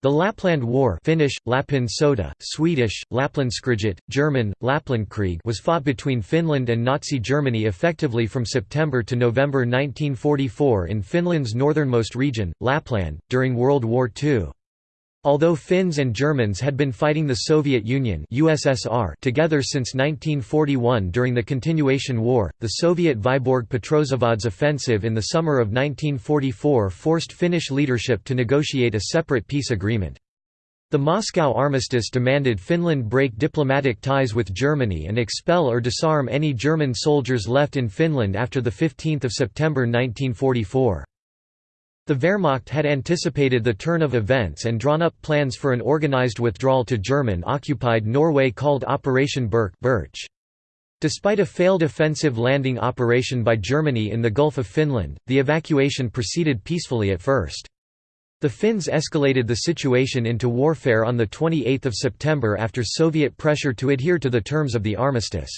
The Lapland War Finnish, Lapin Sota, Swedish, Lapplandskriget, German, Lapplandkrieg was fought between Finland and Nazi Germany effectively from September to November 1944 in Finland's northernmost region, Lapland, during World War II. Although Finns and Germans had been fighting the Soviet Union USSR together since 1941 during the Continuation War, the Soviet Vyborg Petrozavodsk offensive in the summer of 1944 forced Finnish leadership to negotiate a separate peace agreement. The Moscow Armistice demanded Finland break diplomatic ties with Germany and expel or disarm any German soldiers left in Finland after 15 September 1944. The Wehrmacht had anticipated the turn of events and drawn up plans for an organized withdrawal to German-occupied Norway called Operation Birch Despite a failed offensive landing operation by Germany in the Gulf of Finland, the evacuation proceeded peacefully at first. The Finns escalated the situation into warfare on 28 September after Soviet pressure to adhere to the terms of the armistice.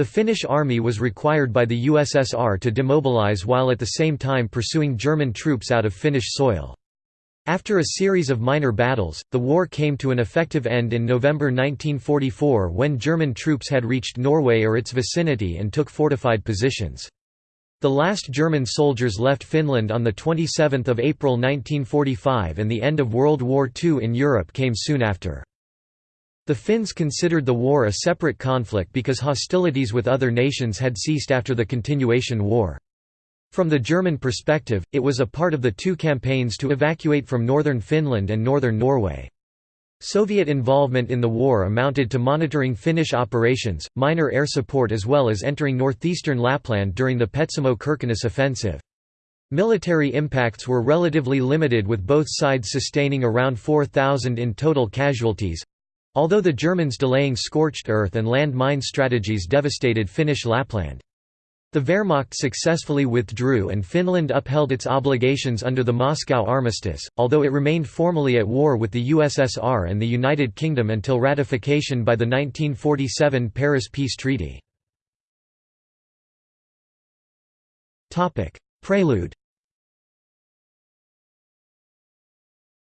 The Finnish army was required by the USSR to demobilize while at the same time pursuing German troops out of Finnish soil. After a series of minor battles, the war came to an effective end in November 1944 when German troops had reached Norway or its vicinity and took fortified positions. The last German soldiers left Finland on 27 April 1945 and the end of World War II in Europe came soon after. The Finns considered the war a separate conflict because hostilities with other nations had ceased after the Continuation War. From the German perspective, it was a part of the two campaigns to evacuate from northern Finland and northern Norway. Soviet involvement in the war amounted to monitoring Finnish operations, minor air support as well as entering northeastern Lapland during the Petsamo-Kirkenes offensive. Military impacts were relatively limited with both sides sustaining around 4,000 in total casualties, Although the Germans delaying scorched earth and land mine strategies devastated Finnish Lapland. The Wehrmacht successfully withdrew and Finland upheld its obligations under the Moscow Armistice, although it remained formally at war with the USSR and the United Kingdom until ratification by the 1947 Paris Peace Treaty. Prelude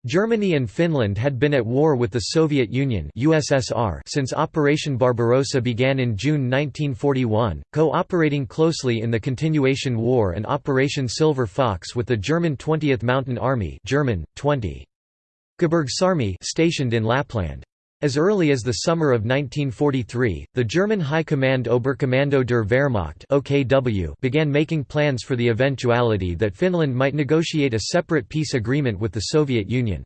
Germany and Finland had been at war with the Soviet Union USSR since Operation Barbarossa began in June 1941, co-operating closely in the Continuation War and Operation Silver Fox with the German 20th Mountain Army German, 20. Gebirgsarmee stationed in Lapland. As early as the summer of 1943, the German High Command Oberkommando der Wehrmacht (OKW) began making plans for the eventuality that Finland might negotiate a separate peace agreement with the Soviet Union.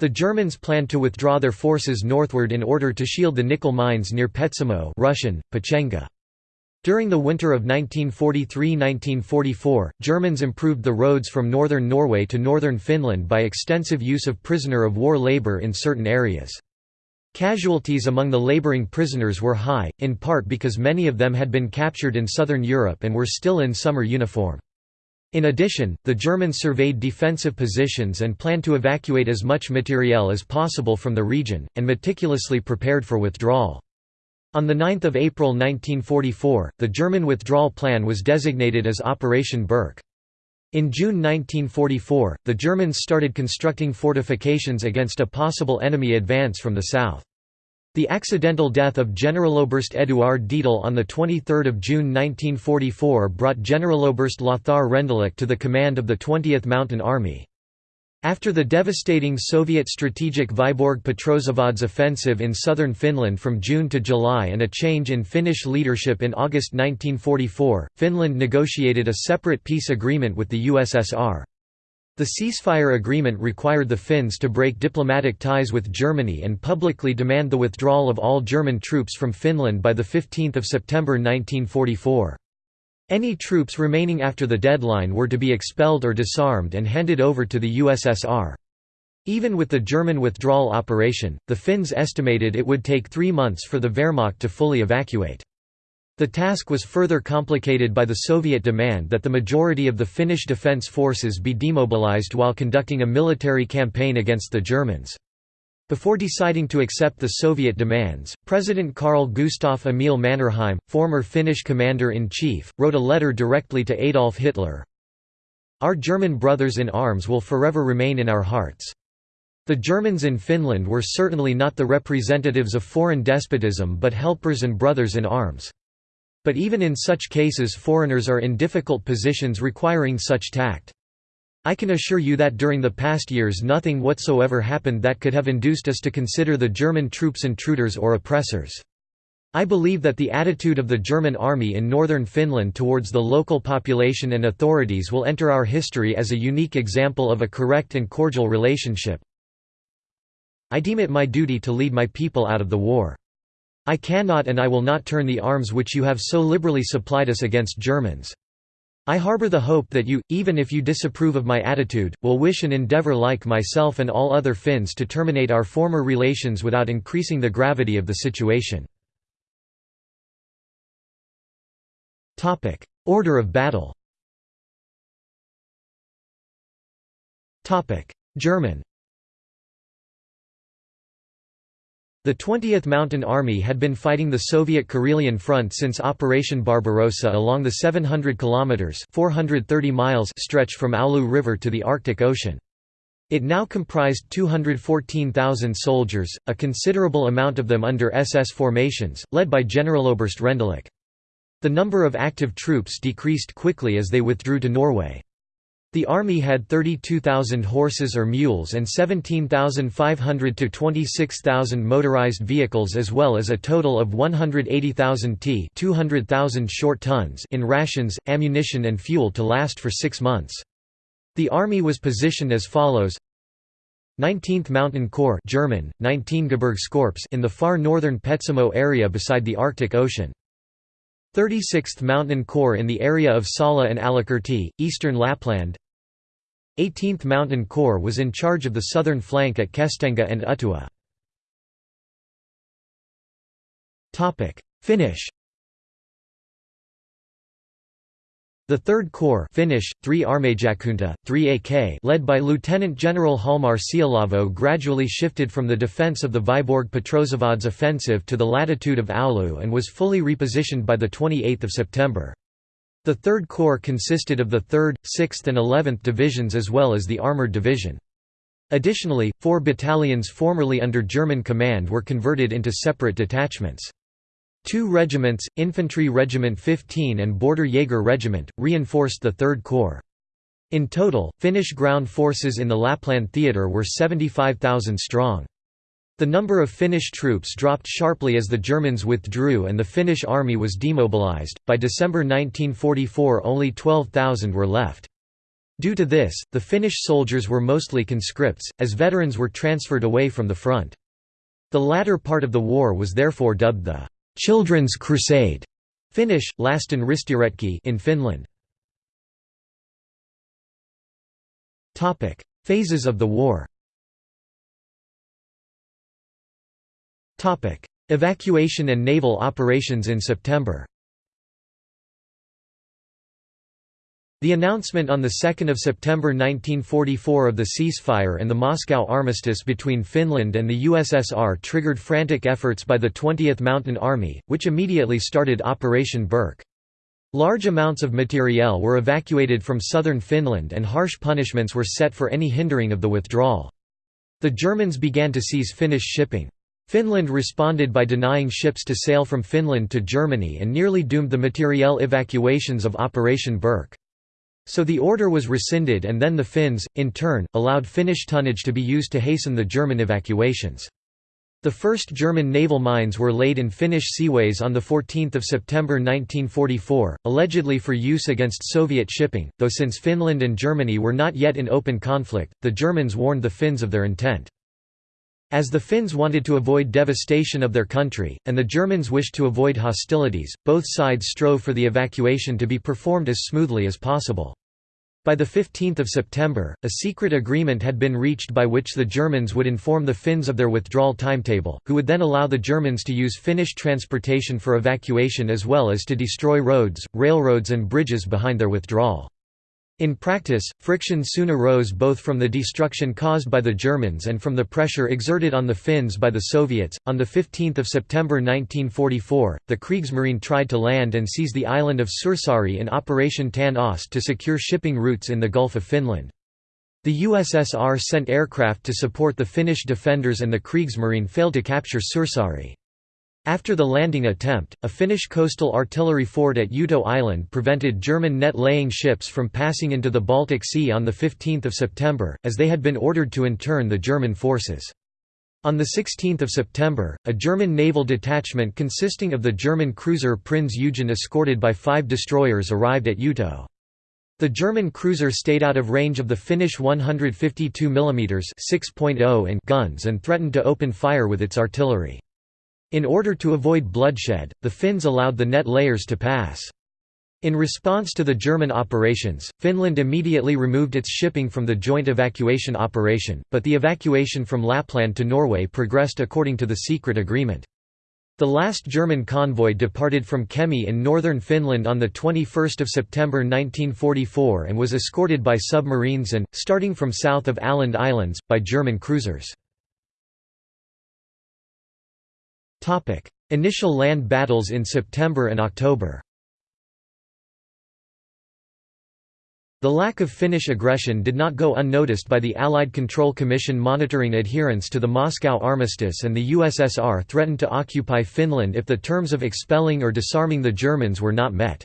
The Germans planned to withdraw their forces northward in order to shield the nickel mines near Petsamo Russian, Pechenga. During the winter of 1943–1944, Germans improved the roads from northern Norway to northern Finland by extensive use of prisoner of war labour in certain areas. Casualties among the laboring prisoners were high, in part because many of them had been captured in southern Europe and were still in summer uniform. In addition, the Germans surveyed defensive positions and planned to evacuate as much materiel as possible from the region, and meticulously prepared for withdrawal. On 9 April 1944, the German withdrawal plan was designated as Operation Birch. In June 1944, the Germans started constructing fortifications against a possible enemy advance from the south. The accidental death of Generaloberst Eduard Dietl on 23 June 1944 brought Generaloberst Lothar Rendulic to the command of the 20th Mountain Army. After the devastating Soviet strategic Vyborg Petrozavodsk offensive in southern Finland from June to July and a change in Finnish leadership in August 1944, Finland negotiated a separate peace agreement with the USSR. The ceasefire agreement required the Finns to break diplomatic ties with Germany and publicly demand the withdrawal of all German troops from Finland by 15 September 1944. Any troops remaining after the deadline were to be expelled or disarmed and handed over to the USSR. Even with the German withdrawal operation, the Finns estimated it would take three months for the Wehrmacht to fully evacuate. The task was further complicated by the Soviet demand that the majority of the Finnish defence forces be demobilized while conducting a military campaign against the Germans. Before deciding to accept the Soviet demands, President Carl Gustaf Emil Mannerheim, former Finnish commander-in-chief, wrote a letter directly to Adolf Hitler. Our German brothers in arms will forever remain in our hearts. The Germans in Finland were certainly not the representatives of foreign despotism but helpers and brothers in arms. But even in such cases foreigners are in difficult positions requiring such tact. I can assure you that during the past years nothing whatsoever happened that could have induced us to consider the German troops intruders or oppressors. I believe that the attitude of the German army in northern Finland towards the local population and authorities will enter our history as a unique example of a correct and cordial relationship. I deem it my duty to lead my people out of the war. I cannot and I will not turn the arms which you have so liberally supplied us against Germans. I harbor the hope that you, even if you disapprove of my attitude, will wish and endeavor like myself and all other Finns to terminate our former relations without increasing the gravity of the situation. Order of battle. German. The 20th Mountain Army had been fighting the Soviet Karelian Front since Operation Barbarossa along the 700 kilometers (430 miles) stretch from Oulu River to the Arctic Ocean. It now comprised 214,000 soldiers, a considerable amount of them under SS formations, led by Generaloberst Rendulic. The number of active troops decreased quickly as they withdrew to Norway. The army had 32,000 horses or mules and 17,500 to 26,000 motorized vehicles as well as a total of 180,000 t 200,000 short tons in rations, ammunition and fuel to last for six months. The army was positioned as follows 19th Mountain Corps German, 19 Gebirgskorps in the far northern Petsamo area beside the Arctic Ocean. 36th Mountain Corps in the area of Salla and Alakurtti, eastern Lapland 18th Mountain Corps was in charge of the southern flank at Kestenga and Uhtua. Finnish The 3rd Corps Finnish, 3 Armeijakunta, 3 AK led by Lieutenant General Hjalmar Siilasvuo gradually shifted from the defence of the Vyborg Petrozavodsk offensive to the latitude of Oulu and was fully repositioned by 28 September. The 3rd Corps consisted of the 3rd, 6th and 11th Divisions as well as the Armoured Division. Additionally, four battalions formerly under German command were converted into separate detachments. Two regiments, Infantry Regiment 15 and Border Jaeger Regiment, reinforced the 3rd Corps. In total, Finnish ground forces in the Lapland Theatre were 75,000 strong. The number of Finnish troops dropped sharply as the Germans withdrew and the Finnish army was demobilized. By December 1944, only 12,000 were left. Due to this, the Finnish soldiers were mostly conscripts, as veterans were transferred away from the front. The latter part of the war was therefore dubbed the Children's Crusade Finnish, Lasten Ristiretki in Finland. Topic: Phases of the war. Evacuation and naval operations in September. The announcement on 2 September 1944 of the ceasefire and the Moscow armistice between Finland and the USSR triggered frantic efforts by the 20th Mountain Army, which immediately started Operation Birke. Large amounts of materiel were evacuated from southern Finland and harsh punishments were set for any hindering of the withdrawal. The Germans began to seize Finnish shipping. Finland responded by denying ships to sail from Finland to Germany and nearly doomed the materiel evacuations of Operation Birke. So the order was rescinded and then the Finns, in turn, allowed Finnish tonnage to be used to hasten the German evacuations. The first German naval mines were laid in Finnish seaways on 14 September 1944, allegedly for use against Soviet shipping, though since Finland and Germany were not yet in open conflict, the Germans warned the Finns of their intent. As the Finns wanted to avoid devastation of their country, and the Germans wished to avoid hostilities, both sides strove for the evacuation to be performed as smoothly as possible. By 15 September, a secret agreement had been reached by which the Germans would inform the Finns of their withdrawal timetable, who would then allow the Germans to use Finnish transportation for evacuation as well as to destroy roads, railroads and bridges behind their withdrawal. In practice, friction soon arose both from the destruction caused by the Germans and from the pressure exerted on the Finns by the Soviets. On the 15th of September 1944, the Kriegsmarine tried to land and seize the island of Suursaari in Operation Tanne Ost to secure shipping routes in the Gulf of Finland. The USSR sent aircraft to support the Finnish defenders and the Kriegsmarine failed to capture Suursaari. After the landing attempt, a Finnish coastal artillery fort at Uto Island prevented German net-laying ships from passing into the Baltic Sea on 15 September, as they had been ordered to intern the German forces. On 16 September, a German naval detachment consisting of the German cruiser Prinz Eugen escorted by five destroyers arrived at Uto. The German cruiser stayed out of range of the Finnish 152 mm guns and threatened to open fire with its artillery. In order to avoid bloodshed, the Finns allowed the net layers to pass. In response to the German operations, Finland immediately removed its shipping from the joint evacuation operation, but the evacuation from Lapland to Norway progressed according to the secret agreement. The last German convoy departed from Kemi in northern Finland on 21 September 1944 and was escorted by submarines and, starting from south of Åland Islands, by German cruisers. Initial land battles in September and October The lack of Finnish aggression did not go unnoticed by the Allied Control Commission monitoring adherence to the Moscow Armistice and the USSR threatened to occupy Finland if the terms of expelling or disarming the Germans were not met.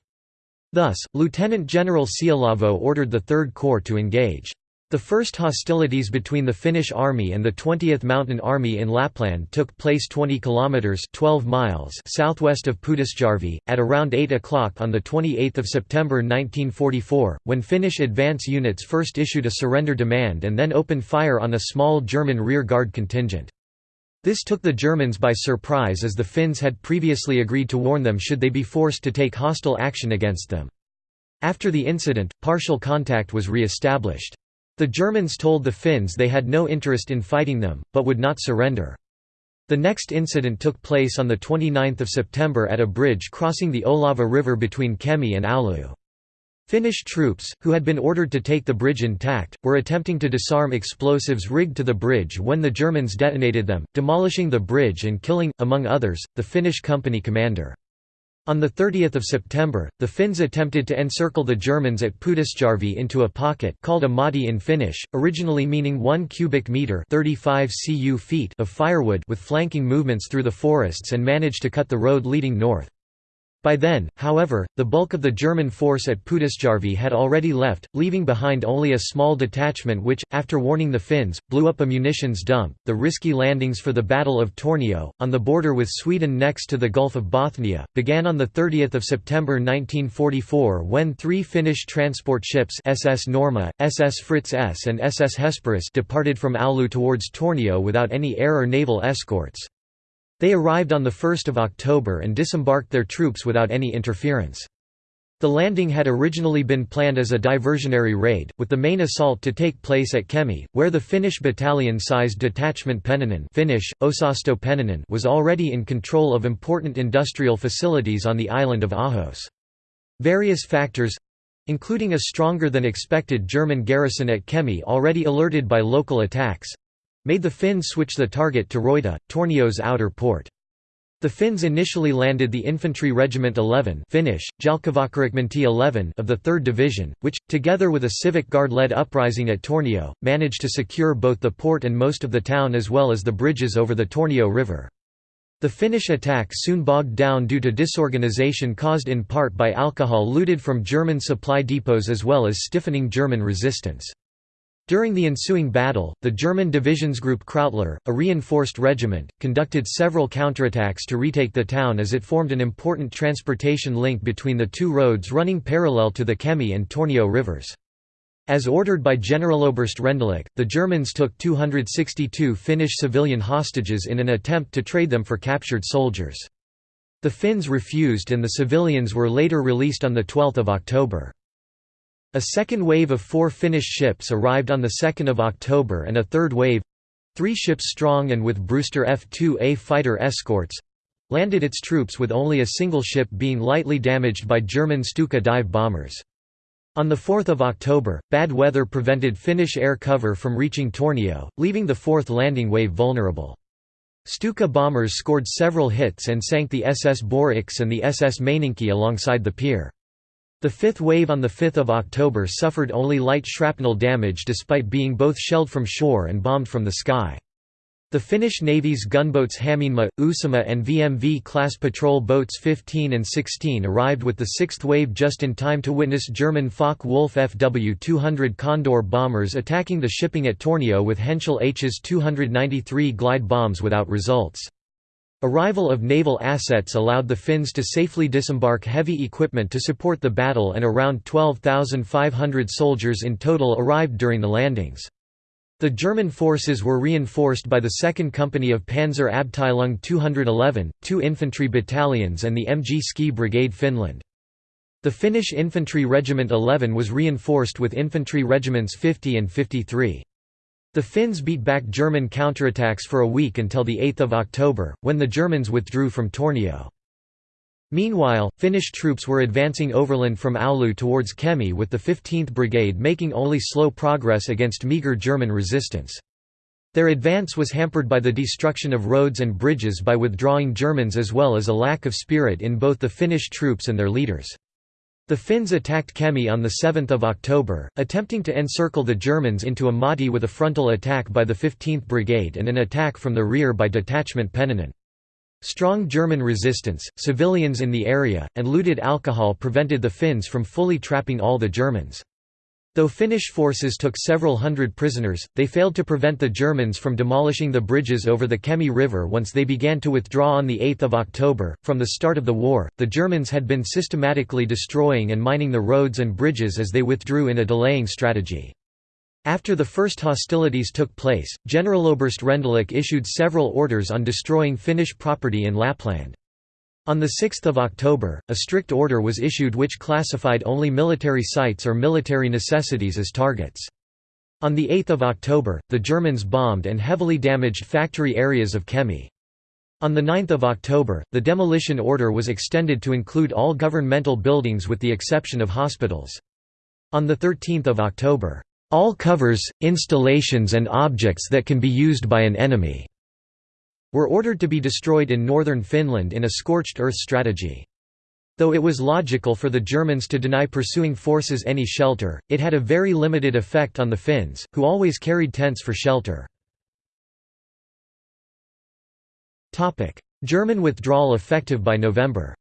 Thus, Lieutenant General Siilasvuo ordered the Third Corps to engage. The first hostilities between the Finnish army and the 20th Mountain Army in Lapland took place 20 kilometers (12 miles) southwest of Pudasjärvi at around 8 o'clock on the 28th of September 1944, when Finnish advance units first issued a surrender demand and then opened fire on a small German rear guard contingent. This took the Germans by surprise as the Finns had previously agreed to warn them should they be forced to take hostile action against them. After the incident, partial contact was re-established. The Germans told the Finns they had no interest in fighting them, but would not surrender. The next incident took place on 29 September at a bridge crossing the Olhava River between Kemi and Oulu. Finnish troops, who had been ordered to take the bridge intact, were attempting to disarm explosives rigged to the bridge when the Germans detonated them, demolishing the bridge and killing, among others, the Finnish company commander. On 30 September, the Finns attempted to encircle the Germans at Pudasjärvi into a pocket called a motti in Finnish, originally meaning 1 cubic metre 35 cu feet of firewood with flanking movements through the forests and managed to cut the road leading north. By then, however, the bulk of the German force at Pudasjärvi had already left, leaving behind only a small detachment which, after warning the Finns, blew up a munitions dump. The risky landings for the Battle of Tornio, on the border with Sweden next to the Gulf of Bothnia, began on 30 September 1944 when three Finnish transport ships SS Norma, SS Fritz S and SS Hesperus departed from Oulu towards Tornio without any air or naval escorts. They arrived on 1 October and disembarked their troops without any interference. The landing had originally been planned as a diversionary raid, with the main assault to take place at Kemi, where the Finnish battalion-sized detachment Pennanen Finnish, Osasto Pennanen was already in control of important industrial facilities on the island of Ahos. Various factors—including a stronger than expected German garrison at Kemi already alerted by local attacks, made the Finns switch the target to Röyttä, Tornio's outer port. The Finns initially landed the Infantry Regiment 11 Finnish, 11 of the 3rd Division, which, together with a Civic Guard-led uprising at Tornio, managed to secure both the port and most of the town as well as the bridges over the Tornio River. The Finnish attack soon bogged down due to disorganization caused in part by alcohol looted from German supply depots as well as stiffening German resistance. During the ensuing battle, the German Divisionsgruppe Krautler, a reinforced regiment, conducted several counterattacks to retake the town as it formed an important transportation link between the two roads running parallel to the Kemi and Tornio rivers. As ordered by Generaloberst Rendulic, the Germans took 262 Finnish civilian hostages in an attempt to trade them for captured soldiers. The Finns refused and the civilians were later released on 12 October. A second wave of four Finnish ships arrived on 2 October and a third wave—three ships strong and with Brewster F-2A fighter escorts—landed its troops with only a single ship being lightly damaged by German Stuka dive bombers. On 4 October, bad weather prevented Finnish air cover from reaching Tornio, leaving the fourth landing wave vulnerable. Stuka bombers scored several hits and sank the SS Boryx and the SS Maininki alongside the pier. The fifth wave on 5 October suffered only light shrapnel damage despite being both shelled from shore and bombed from the sky. The Finnish Navy's gunboats Hämeenmaa, Uusimaa and VMV-class patrol boats 15 and 16 arrived with the sixth wave just in time to witness German Focke-Wulf Fw-200 Condor bombers attacking the shipping at Tornio with Henschel Hs 293 glide bombs without results. Arrival of naval assets allowed the Finns to safely disembark heavy equipment to support the battle and around 12,500 soldiers in total arrived during the landings. The German forces were reinforced by the 2nd Company of Panzer Abteilung 211, two infantry battalions and the MG Ski Brigade Finland. The Finnish Infantry Regiment 11 was reinforced with infantry regiments 50 and 53. The Finns beat back German counterattacks for a week until 8 October, when the Germans withdrew from Tornio. Meanwhile, Finnish troops were advancing overland from Oulu towards Kemi with the 15th Brigade making only slow progress against meagre German resistance. Their advance was hampered by the destruction of roads and bridges by withdrawing Germans as well as a lack of spirit in both the Finnish troops and their leaders. The Finns attacked Kemi on 7 October, attempting to encircle the Germans into a motti with a frontal attack by the 15th Brigade and an attack from the rear by Detachment Pennanen. Strong German resistance, civilians in the area, and looted alcohol prevented the Finns from fully trapping all the Germans. Though Finnish forces took several hundred prisoners, they failed to prevent the Germans from demolishing the bridges over the Kemi River once they began to withdraw on 8 October. From the start of the war, the Germans had been systematically destroying and mining the roads and bridges as they withdrew in a delaying strategy. After the first hostilities took place, Generaloberst Rendulic issued several orders on destroying Finnish property in Lapland. On 6 October, a strict order was issued which classified only military sites or military necessities as targets. On 8 October, the Germans bombed and heavily damaged factory areas of Kemi. On 9 October, the demolition order was extended to include all governmental buildings with the exception of hospitals. On 13 October, "...all covers, installations and objects that can be used by an enemy." Were ordered to be destroyed in northern Finland in a scorched earth strategy. Though it was logical for the Germans to deny pursuing forces any shelter, it had a very limited effect on the Finns, who always carried tents for shelter. German withdrawal effective by November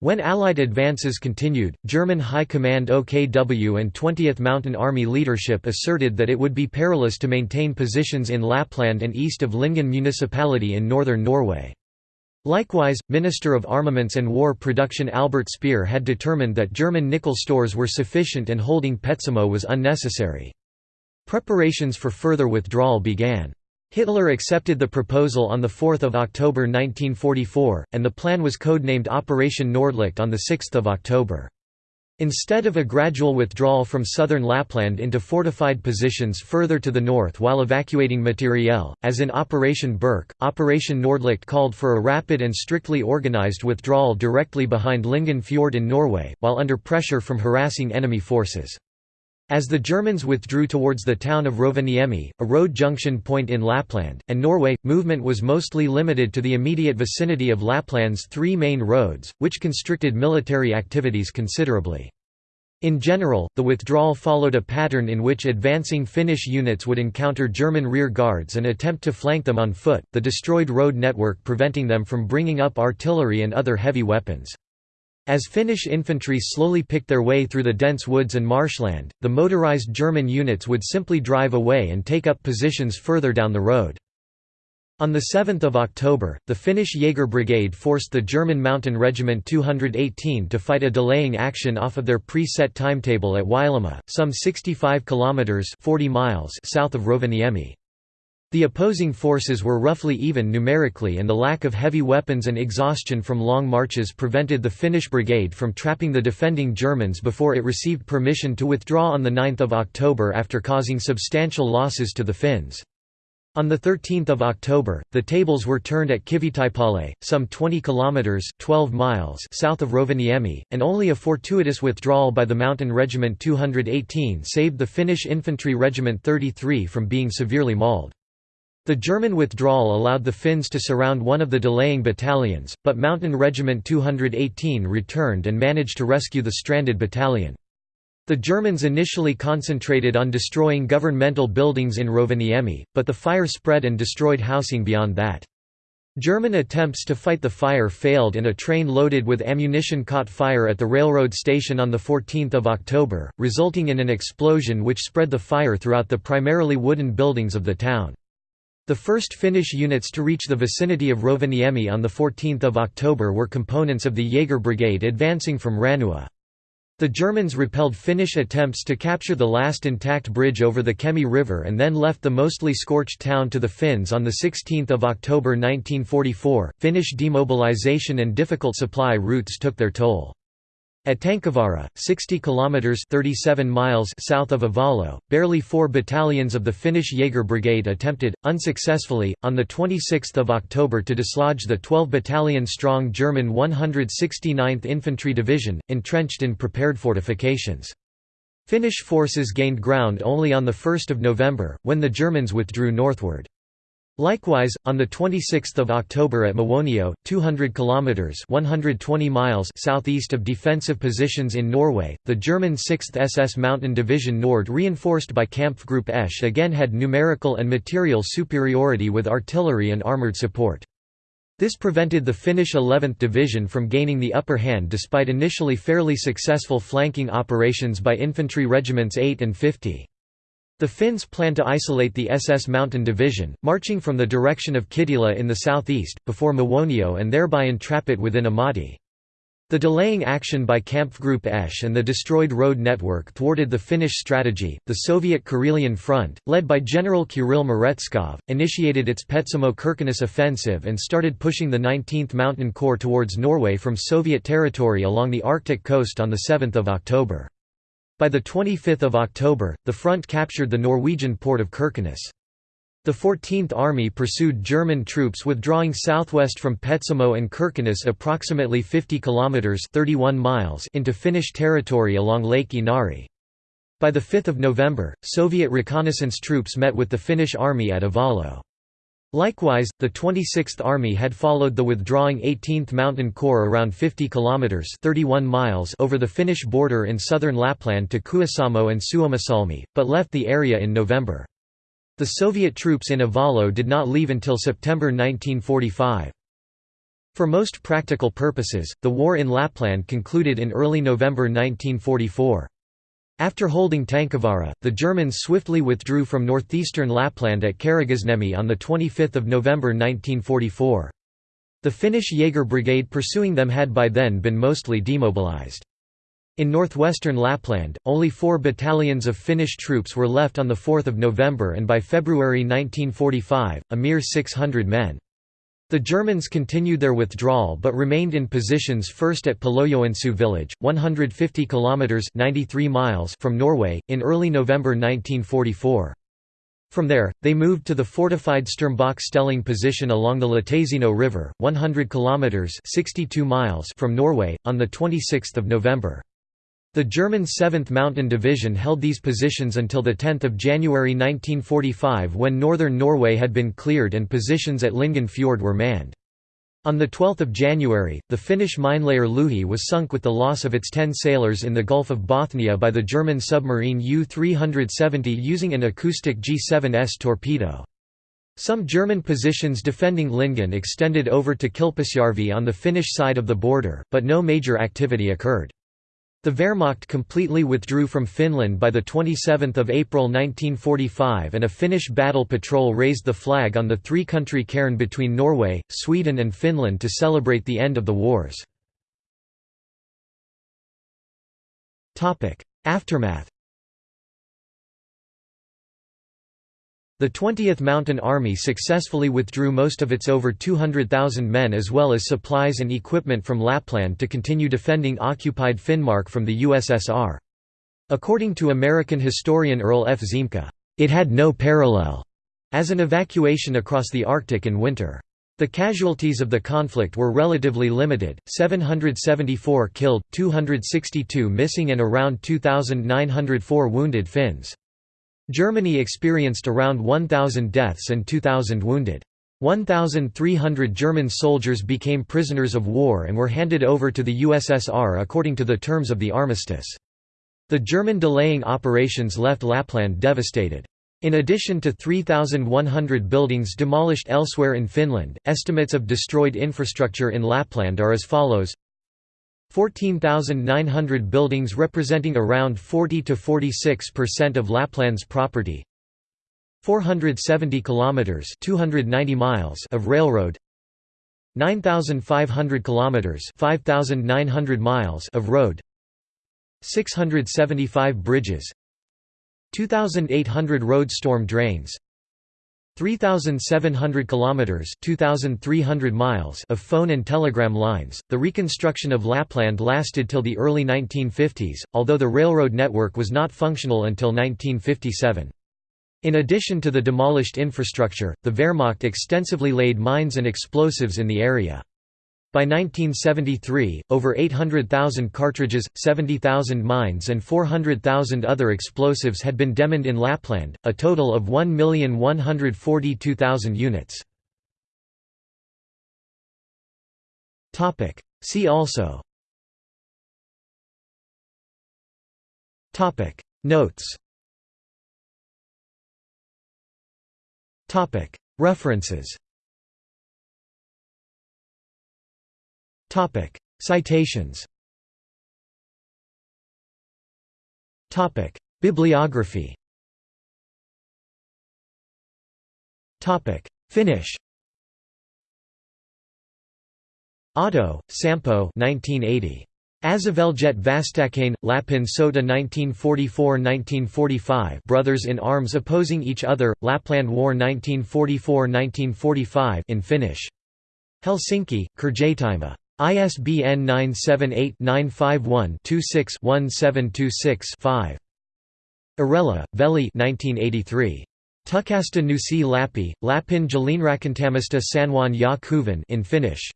When Allied advances continued, German High Command OKW and 20th Mountain Army leadership asserted that it would be perilous to maintain positions in Lapland and east of Lyngen municipality in northern Norway. Likewise, Minister of Armaments and War Production Albert Speer had determined that German nickel stores were sufficient and holding Petsamo was unnecessary. Preparations for further withdrawal began. Hitler accepted the proposal on 4 October 1944, and the plan was codenamed Operation Nordlicht on 6 October. Instead of a gradual withdrawal from southern Lapland into fortified positions further to the north while evacuating materiel, as in Operation Birke, Operation Nordlicht called for a rapid and strictly organized withdrawal directly behind Lyngen Fjord in Norway, while under pressure from harassing enemy forces. As the Germans withdrew towards the town of Rovaniemi, a road junction point in Lapland, and Norway, movement was mostly limited to the immediate vicinity of Lapland's three main roads, which constricted military activities considerably. In general, the withdrawal followed a pattern in which advancing Finnish units would encounter German rear guards and attempt to flank them on foot, the destroyed road network preventing them from bringing up artillery and other heavy weapons. As Finnish infantry slowly picked their way through the dense woods and marshland, the motorized German units would simply drive away and take up positions further down the road. On 7 October, the Finnish Jaeger Brigade forced the German Mountain Regiment 218 to fight a delaying action off of their pre-set timetable at Wailumaa, some 65 kilometers (40 miles) south of Rovaniemi. The opposing forces were roughly even numerically and the lack of heavy weapons and exhaustion from long marches prevented the Finnish brigade from trapping the defending Germans before it received permission to withdraw on 9 October after causing substantial losses to the Finns. On 13 October, the tables were turned at Kivitaipale, some 20 kilometers (12 miles) south of Rovaniemi, and only a fortuitous withdrawal by the Mountain Regiment 218 saved the Finnish Infantry Regiment 33 from being severely mauled. The German withdrawal allowed the Finns to surround one of the delaying battalions, but Mountain Regiment 218 returned and managed to rescue the stranded battalion. The Germans initially concentrated on destroying governmental buildings in Rovaniemi, but the fire spread and destroyed housing beyond that. German attempts to fight the fire failed and a train loaded with ammunition caught fire at the railroad station on 14 October, resulting in an explosion which spread the fire throughout the primarily wooden buildings of the town. The first Finnish units to reach the vicinity of Rovaniemi on 14 October were components of the Jaeger Brigade advancing from Ranua. The Germans repelled Finnish attempts to capture the last intact bridge over the Kemi River and then left the mostly scorched town to the Finns on 16 October 1944. Finnish demobilization and difficult supply routes took their toll. At Tankavaara, 60 kilometers (37 miles) south of Ivalo, barely 4 battalions of the Finnish Jaeger Brigade attempted unsuccessfully on the 26th of October to dislodge the 12 battalion strong German 169th Infantry Division entrenched in prepared fortifications. Finnish forces gained ground only on the 1st of November when the Germans withdrew northward. Likewise, on 26 October at Muonio, 200 kilometers (120 miles) southeast of defensive positions in Norway, the German 6th SS Mountain Division Nord, reinforced by Kampfgruppe Esch, again had numerical and material superiority with artillery and armored support. This prevented the Finnish 11th Division from gaining the upper hand despite initially fairly successful flanking operations by infantry regiments 8 and 50. The Finns planned to isolate the SS Mountain Division, marching from the direction of Kittilä in the southeast, before Muonio and thereby entrap it within a motti. The delaying action by Kampfgruppe Esch and the destroyed road network thwarted the Finnish strategy. The Soviet Karelian Front, led by General Kirill Meretskov, initiated its Petsamo Kirkenes offensive and started pushing the 19th Mountain Corps towards Norway from Soviet territory along the Arctic coast on 7 October. By 25 October, the front captured the Norwegian port of Kirkenes. The 14th Army pursued German troops withdrawing southwest from Petsamo and Kirkenes approximately 50 kilometers (31 miles) into Finnish territory along Lake Inari. By the 5th of November, Soviet reconnaissance troops met with the Finnish army at Ivalo. Likewise, the 26th Army had followed the withdrawing 18th Mountain Corps around 50 kilometers (31 miles) over the Finnish border in southern Lapland to Kuusamo and Suomussalmi, but left the area in November. The Soviet troops in Ivalo did not leave until September 1945. For most practical purposes, the war in Lapland concluded in early November 1944. After holding Tankavaara, the Germans swiftly withdrew from northeastern Lapland at Karigasniemi on 25 November 1944. The Finnish Jaeger Brigade pursuing them had by then been mostly demobilized. In northwestern Lapland, only four battalions of Finnish troops were left on 4 November and by February 1945, a mere 600 men. The Germans continued their withdrawal but remained in positions first at Palojoensuu village, 150 kilometers (93 miles) from Norway in early November 1944. From there, they moved to the fortified Sturmbock Stellung position along the Lätäseno River, 100 kilometers (62 miles) from Norway on the 26th of November. The German 7th Mountain Division held these positions until 10 January 1945 when northern Norway had been cleared and positions at Lyngen Fjord were manned. On 12 January, the Finnish minelayer Louhi was sunk with the loss of its ten sailors in the Gulf of Bothnia by the German submarine U-370 using an acoustic G7S torpedo. Some German positions defending Lyngen extended over to Kilpisjärvi on the Finnish side of the border, but no major activity occurred. The Wehrmacht completely withdrew from Finland by 27 April 1945 and a Finnish battle patrol raised the flag on the three-country cairn between Norway, Sweden and Finland to celebrate the end of the wars. Aftermath The 20th Mountain Army successfully withdrew most of its over 200,000 men as well as supplies and equipment from Lapland to continue defending occupied Finnmark from the USSR. According to American historian Earl F. Ziemke, "...it had no parallel," as an evacuation across the Arctic in winter. The casualties of the conflict were relatively limited, 774 killed, 262 missing and around 2,904 wounded Finns. Germany experienced around 1,000 deaths and 2,000 wounded. 1,300 German soldiers became prisoners of war and were handed over to the USSR according to the terms of the armistice. The German delaying operations left Lapland devastated. In addition to 3,100 buildings demolished elsewhere in Finland, estimates of destroyed infrastructure in Lapland are as follows 14,900 buildings representing around 40 to 46% of Lapland's property. 470 kilometers 290 miles of railroad. 9,500 kilometers 5,900 miles of road. 675 bridges. 2,800 road storm drains 3,700 kilometers (2,300 miles) of phone and telegram lines. The reconstruction of Lapland lasted till the early 1950s, although the railroad network was not functional until 1957. In addition to the demolished infrastructure, the Wehrmacht extensively laid mines and explosives in the area. By 1973, over 800,000 cartridges, 70,000 mines and 400,000 other explosives had been demined in Lapland, a total of 1,142,000 units. See also. Notes. References Citations. Topic: Bibliography. Topic: Finnish Ahto, Sampo 1980. Aseveljet Vastakkain, Lapin Sota 1944–1945 Brothers in Arms Opposing Each Other, Lapland War 1944–1945 in Finnish. Helsinki, Kirjaitimo. ISBN 978-951-26-1726-5. Arela, Veli 1983. Tukasta Nusi Lappi, Lapin Jalinrakantamista Sanwan Kuvan in Finnish.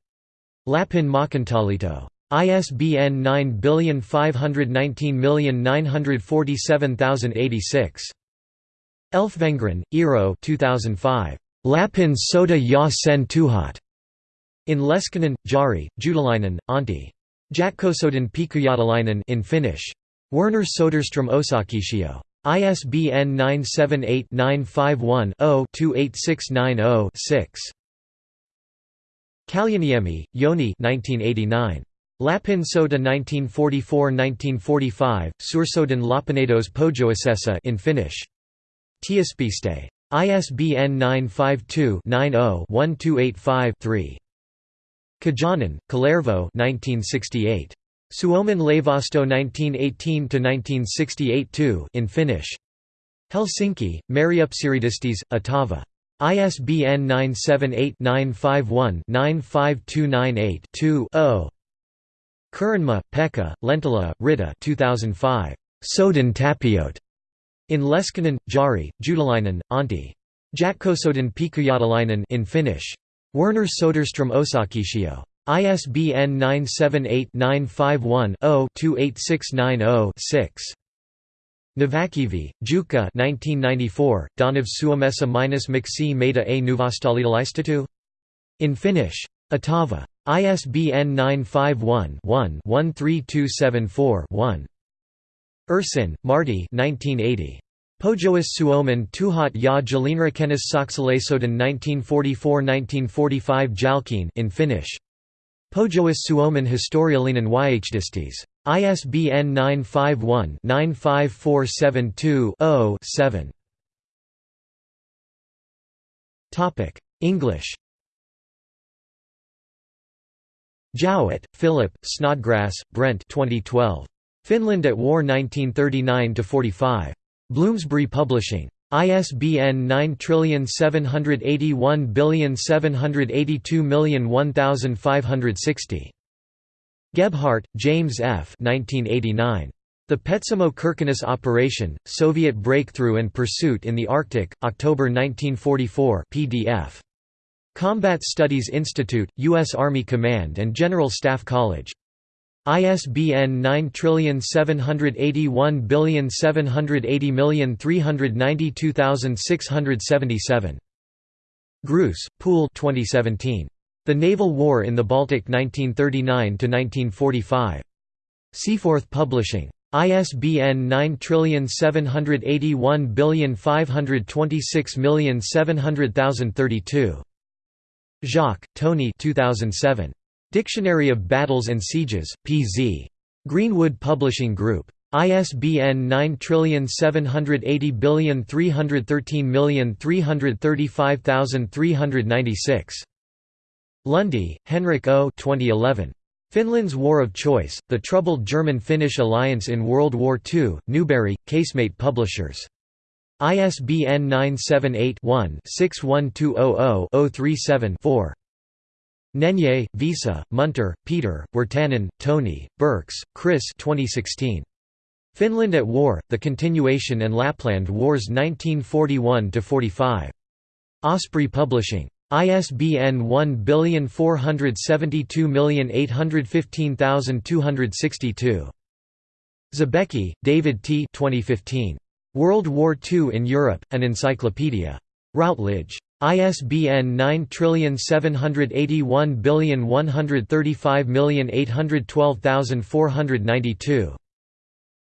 Lapin Makantalito. ISBN 95119947086. Elfvengren, Eero 2005. Lapin Sota ja sen tuhat. In Leskinen, Jari, Juutilainen, Antti. Jatkosodin Pikujatalainen in Finnish. Werner Soderstrom Osakeyhtiö. ISBN 978-951-0-28690-6. Kaljaniemi, 1989. Lapin Sota 1944–1945, Suursodan Lapinedos Pojoisessa in Finnish. Tiespiste. ISBN 952 90 1285 3. Kijanen, Kalervo 1968. Suomen Laivasto 1918–1968 in Finnish. Helsinki, Meriupseeriyhdistys, Otava. ISBN 978-951-95298-2-0. Kurenmaa, Pekka, Lentila, Riitta 2005. Sodan Tapiote. In Leskinen, Jari, Juutilainen, Antti. Jatkosodin Pikujatalainen in Finnish. Werner Soderstrom Osakeyhtiö. ISBN 978-951-0-28690-6. Nevakivi, Jukka 1994, Donav Suomessa minus miksi meitä a nuvastalitalaistetu? In Finnish. Otava. ISBN 951-1-13274-1. Ursin, Martti 1980. Pohjois Suomen tuhat ja Jalinrakennis Saksalaisodin 1944–1945 Jalkeen in Finnish. Pohjois Suomen historiallinen yhdistys. ISBN 951-95472-0-7. English Jowett, Philip, Snodgrass, Brent 2012. Finland at War 1939–45. Bloomsbury Publishing. ISBN 9781782001560. Gebhardt, James F. 1989. The Petsamo-Kirkenes Operation, Soviet Breakthrough and Pursuit in the Arctic, October 1944 PDF. Combat Studies Institute, U.S. Army Command and General Staff College. ISBN 9781780392677. Groos, Poul 2017. The Naval War in the Baltic 1939–1945. Seaforth Publishing. ISBN 9781526700032. Jacques, Tony 2007. Dictionary of Battles and Sieges, P.Z. Greenwood Publishing Group. ISBN 9780313335396. Lunde, Henrik O. 2011. Finland's War of Choice, The Troubled German-Finnish Alliance in World War II, Newbury, Casemate Publishers. ISBN 978 one 61200 037 4 Nenye, Vesa, Munter, Peter, Wirtanen, Toni, Birks, Chris 2016. Finland at War, The Continuation and Lapland Wars 1941–45. Osprey Publishing. ISBN 14728152262. Zabecki, David T. 2015. World War II in Europe, An Encyclopedia. Routledge. ISBN 9781135812492.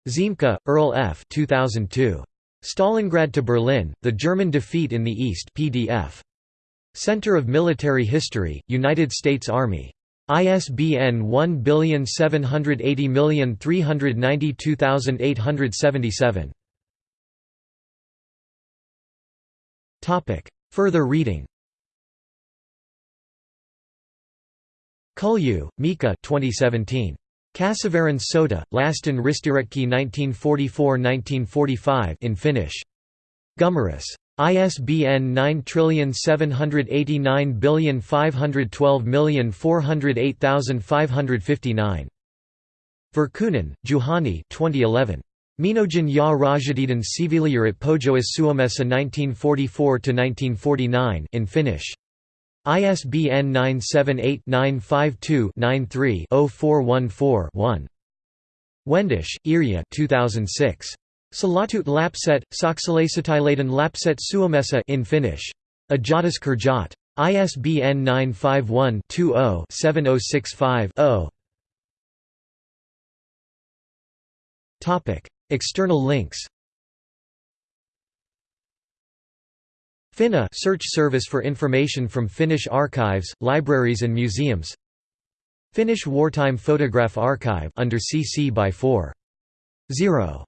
Ziemke, Earl F. 2002. Stalingrad to Berlin, The German Defeat in the East PDF. Center of Military History, United States Army. ISBN 17803922877. Further reading Kulju, Mika 2017. Kassavuoren sota, Lasten ristiretki 1944–1945 in Finnish. Gummerus. ISBN 9789512408559. Virkkunen, Juhani 2011. Minojan ja Rajadiden Siviilijurit Pohjois Suomessa 1944–1949 in Finnish. ISBN 978-952-93-0414-1. Wendisch, Irja 2006. Salatut lapset, saksalaissotilaiden lapset Suomessa in Finnish. Ajatus Kirjat. ISBN 951-20-7065-0. External links Finna search service for information from Finnish archives, libraries and museums Finnish Wartime Photograph Archive under CC by 4. 0.